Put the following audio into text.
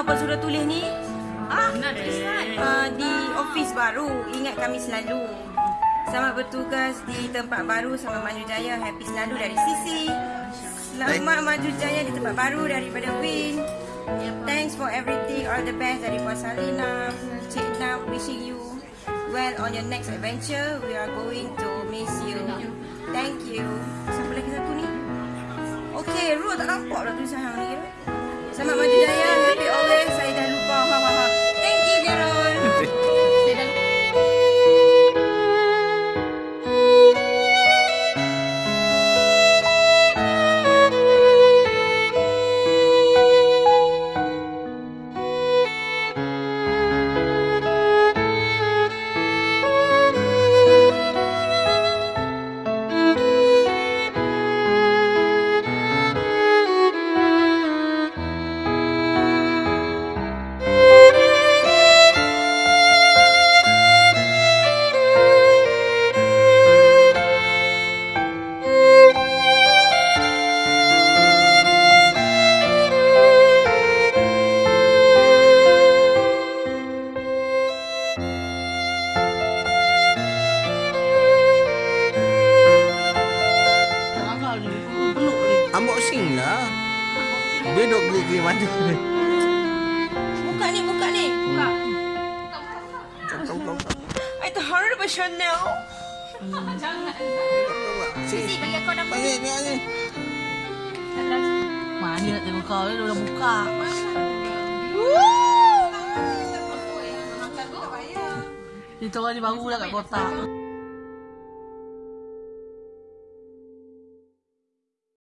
apa sudah tulis ni? Ah. Uh, di office baru. Ingat kami selalu. Selamat bertugas di tempat baru sama Maju Jaya. Happy selalu dari Sisi. Selamat Maju Jaya di tempat baru daripada Win. Thanks for everything. All the best dari Puan Salina. Cik Nam wishing you well on your next adventure. We are going to miss you. Thank you. Siapa lagi satu ni? Okay, Ruh tak nampak dah tulisan hang ni. Selamat Maju Jaya. Unboxing lah. Dia duk geli-geli mata. Buka ni, buka ni. Buka. Kau kau kau. kau. I terharu dengan Chanel. Sini. bagi aku ni ni. Mana nak tengok kau ni, dia dah buka. Dia tahu ni baru lah kat kotak.